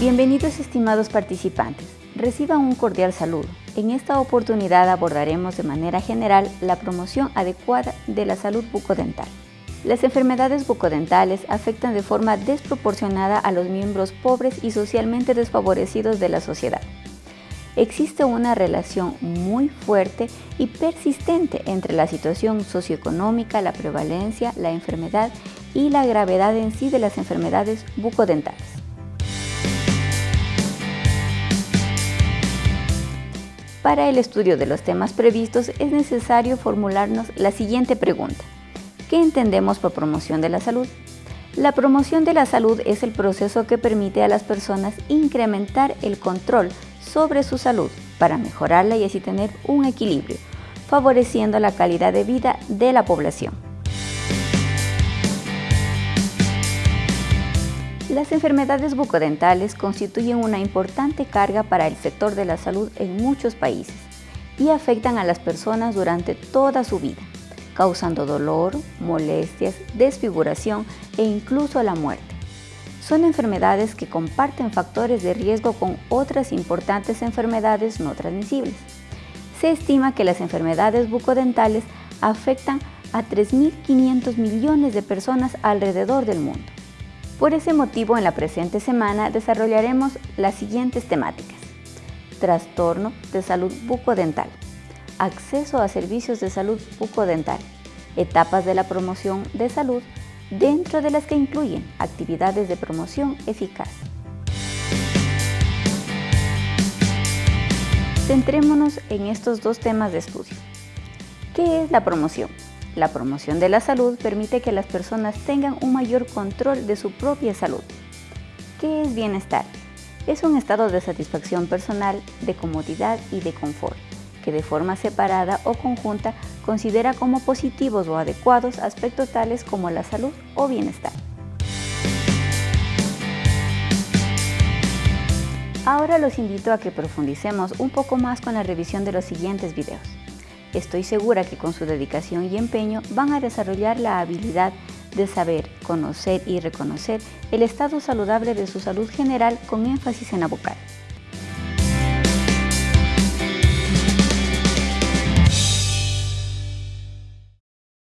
Bienvenidos estimados participantes, reciban un cordial saludo. En esta oportunidad abordaremos de manera general la promoción adecuada de la salud bucodental. Las enfermedades bucodentales afectan de forma desproporcionada a los miembros pobres y socialmente desfavorecidos de la sociedad. Existe una relación muy fuerte y persistente entre la situación socioeconómica, la prevalencia, la enfermedad y la gravedad en sí de las enfermedades bucodentales. Para el estudio de los temas previstos es necesario formularnos la siguiente pregunta. ¿Qué entendemos por promoción de la salud? La promoción de la salud es el proceso que permite a las personas incrementar el control sobre su salud para mejorarla y así tener un equilibrio, favoreciendo la calidad de vida de la población. Las enfermedades bucodentales constituyen una importante carga para el sector de la salud en muchos países y afectan a las personas durante toda su vida, causando dolor, molestias, desfiguración e incluso la muerte. Son enfermedades que comparten factores de riesgo con otras importantes enfermedades no transmisibles. Se estima que las enfermedades bucodentales afectan a 3.500 millones de personas alrededor del mundo. Por ese motivo, en la presente semana desarrollaremos las siguientes temáticas. Trastorno de salud bucodental. Acceso a servicios de salud bucodental. Etapas de la promoción de salud, dentro de las que incluyen actividades de promoción eficaz. Centrémonos en estos dos temas de estudio. ¿Qué es la promoción? La promoción de la salud permite que las personas tengan un mayor control de su propia salud. ¿Qué es bienestar? Es un estado de satisfacción personal, de comodidad y de confort, que de forma separada o conjunta considera como positivos o adecuados aspectos tales como la salud o bienestar. Ahora los invito a que profundicemos un poco más con la revisión de los siguientes videos. Estoy segura que con su dedicación y empeño van a desarrollar la habilidad de saber, conocer y reconocer el estado saludable de su salud general con énfasis en la vocal.